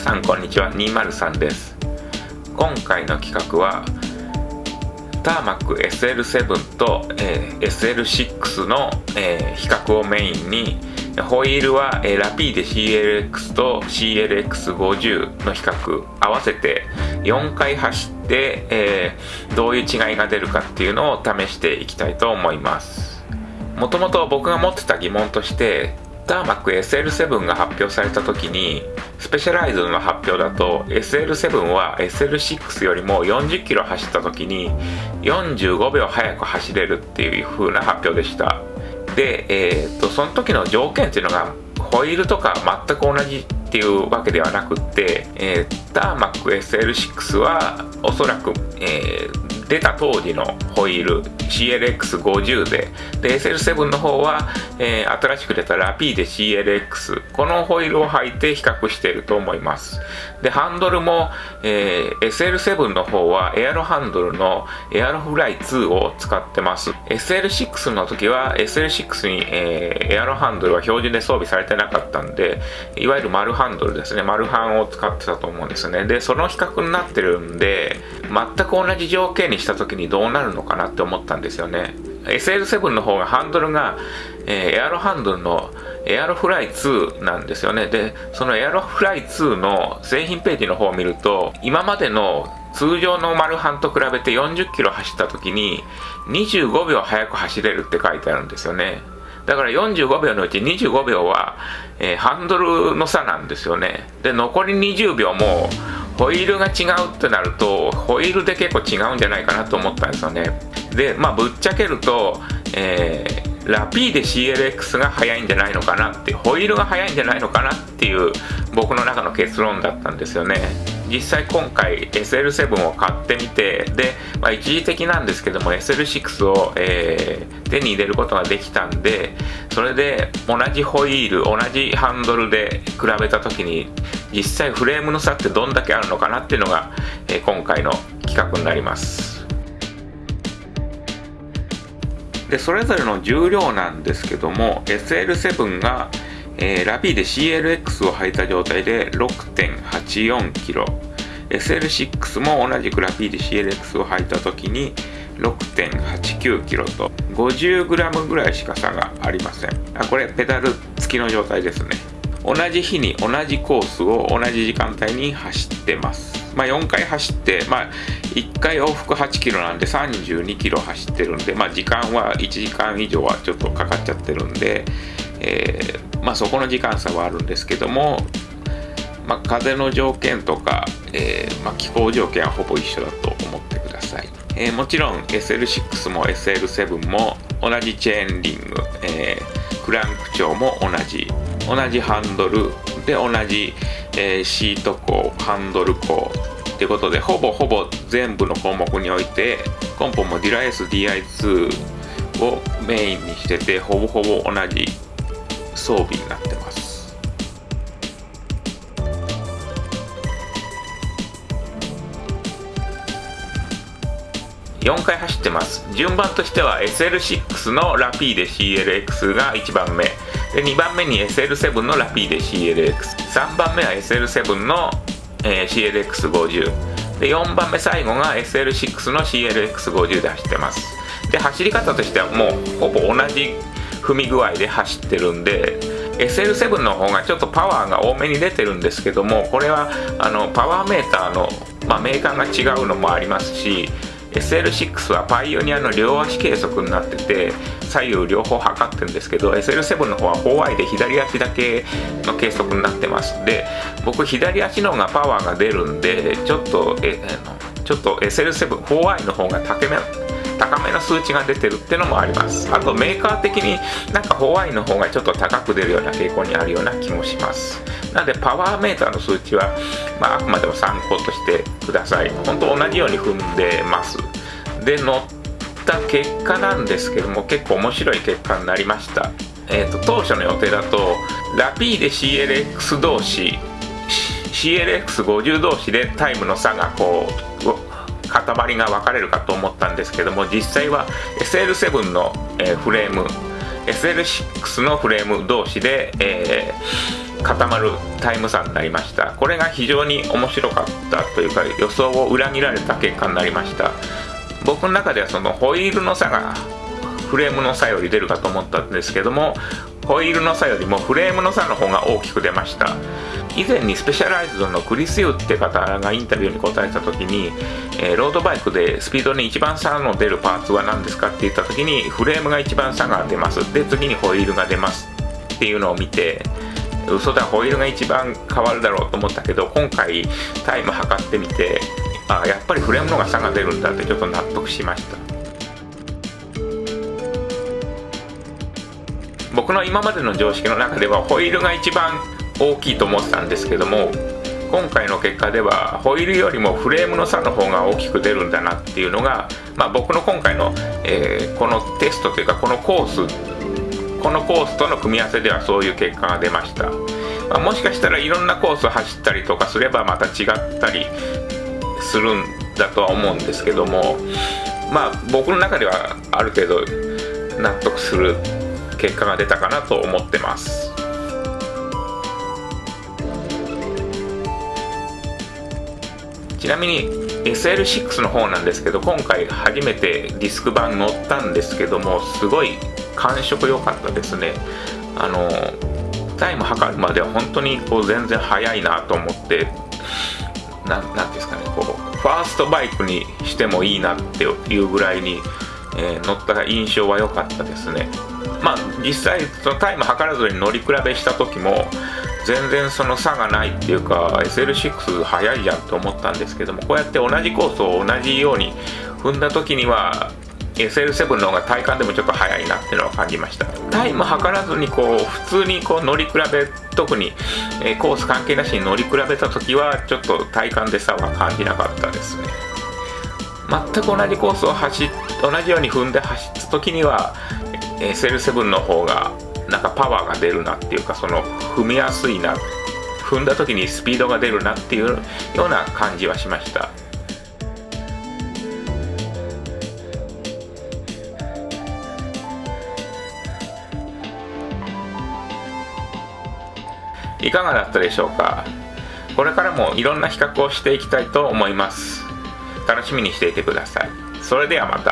さんこんにちは203です。今回の企画はターマック SL7 と、えー、SL6 の、えー、比較をメインにホイールは、えー、ラピーデ CLX と CLX50 の比較合わせて4回走って、えー、どういう違いが出るかっていうのを試していきたいと思います。もともと僕が持ってた疑問としてターマック SL7 が発表された時にスペシャライズの発表だと SL7 は SL6 よりも40キロ走った時に45秒速く走れるっていう風な発表でした。で、えー、っとその時の条件っていうのがホイールとか全く同じっていうわけではなくって、えー、ターマック SL6 はおそらく、えー、出た当時のホイール CLX50 で。で SL7 の方は、えー、新しく出たラピーで CLX このホイールを履いて比較していると思います。でハンドルも、えー、SL7 の方はエアロハンドルのエアロフライ2を使ってます。SL6 の時は SL6 に、えー、エアロハンドルは標準で装備されてなかったんでいわゆる丸ハンドルですね。丸ハンを使ってたと思うんですね。でその比較になってるんで全く同じ条件にした時にどうなるのかなって思ったんですよね。SL7 の方がハンドルが、えー、エアロハンドルのエアロフライ2なんですよね。でそのエアロフライ2の製品ページの方を見ると今までの通常のマルハンと比べて40キロ走った時に25秒速く走れるって書いてあるんですよね。だから45秒のうち25秒は、えー、ハンドルの差なんですよね。で残り20秒もホイールが違うってなるとホイールで結構違うんじゃないかなと思ったんですよね。でまあぶっちゃけると、えー、ラピーで CLX が速いんじゃないのかなってホイールが速いんじゃないのかなっていう僕の中の結論だったんですよね。実際今回 SL7 を買ってみてで、まあ、一時的なんですけども SL6 を、えー、手に入れることができたんでそれで同じホイール同じハンドルで比べた時に実際フレームの差ってどんだけあるのかなっていうのが、えー、今回の企画になります。でそれぞれの重量なんですけども SL7 がえー、ラピーで CLX を履いた状態で 6.84kg SL6 も同じくラピーで CLX を履いた時に 6.89kg と 50g ぐらいしか差がありません。あこれペダル付きの状態ですね。同じ日に同じコースを同じ時間帯に走ってます。まあ、4回走って、まあ、1回往復8キロなんで32キロ走ってるんで、まあ、時間は1時間以上はちょっとかかっちゃってるんで、えー、まあ、そこの時間差はあるんですけども、まあ、風の条件とか、えー、まあ、気候条件はほぼ一緒だと思ってください、えー、もちろん SL6 も SL7 も同じチェーンリング、えクランク調も同じ同じハンドルで同じ、えシート鋼ハンドル鋼ということでほぼほぼ全部の項目においてコンポもディラ SDI2 をメインにしててほぼほぼ同じ装備になってます。4回走ってます。順番としては SL6 のラピーで CLX が1番目。で2番目に SL7 のラピーで CLX3 番目は SL7 の、えー、CLX50 で4番目最後が SL6 の CLX50 で走ってます。で走り方としてはもうほぼ同じ踏み具合で走ってるんで SL7 の方がちょっとパワーが多めに出てるんですけどもこれはあのパワーメーターの、まあ、メーカーが違うのもありますし SL6 はパイオニアの両足計測になってて左右両方測ってるんですけど SL7 の方はホワイで左足だけの計測になってます。で僕左足の方がパワーが出るんでちょっとえちょっと SL7 ホワイの方が高め高めの数値が出てるってのもあります。あとメーカー的になんかホワイの方がちょっと高く出るような傾向にあるような気もします。なのでパワーメーターの数値は、まあ、あくまでも参考としてください。本当同じように踏んでます。で乗った結果なんですけども結構面白い結果になりました。えーと、当初の予定だとラピーで CLX 同士 CLX50 同士でタイムの差がこう塊が分かれるかと思ったんですけども実際は SL7 の、え、フレーム SL6 のフレーム同士で、えー固まるタイム差になりました。これが非常に面白かったというか予想を裏切られた結果になりました。僕の中ではそのホイールの差がフレームの差より出るかと思ったんですけどもホイールの差よりもフレームの差の方が大きく出ました。以前にスペシャライズドのクリス・ユーって方がインタビューに答えた時に、えー、ロードバイクでスピードに一番差の出るパーツは何ですかって言った時にフレームが一番差が出ます。で次にホイールが出ます。っていうのを見て嘘だホイールが一番変わるだろうと思ったけど今回タイム測ってみてあやっぱりフレームの方が差が出るんだってちょっと納得しました。僕の今までの常識の中ではホイールが一番大きいと思ってたんですけども今回の結果ではホイールよりもフレームの差の方が大きく出るんだなっていうのが、まあ、僕の今回の、えー、このテストというかこのコースこのコースとの組み合わせではそういう結果が出ました、まあ、もしかしたらいろんなコースを走ったりとかすればまた違ったりするんだとは思うんですけどもまあ僕の中ではある程度納得する結果が出たかなと思ってます。ちなみに SL6 の方なんですけど今回初めてディスク版乗ったんですけどもすごい感触良かったですね。あのタイム測るまでは本当にこう全然速いなと思ってなんなんですかねこうファーストバイクにしてもいいなっていうぐらいに、えー、乗った印象は良かったですね。まあ実際そのタイム測らずに乗り比べした時も全然その差がないっていうか SL6 速いじゃんと思ったんですけどもこうやって同じコースを同じように踏んだ時には SL7 の方が体感でもちょっと速いなっていうのは感じました。タイム測らずにこう普通にこう乗り比べ特に、えコース関係なしに乗り比べた時はちょっと体感で差は感じなかったですね。全く同じコースを走同じように踏んで走った時には SL7 の方がなんかパワーが出るなっていうかその踏みやすいな踏んだ時にスピードが出るなっていうような感じはしました。いかがだったでしょうか？これからもいろんな比較をしていきたいと思います。楽しみにしていてください。それではまた。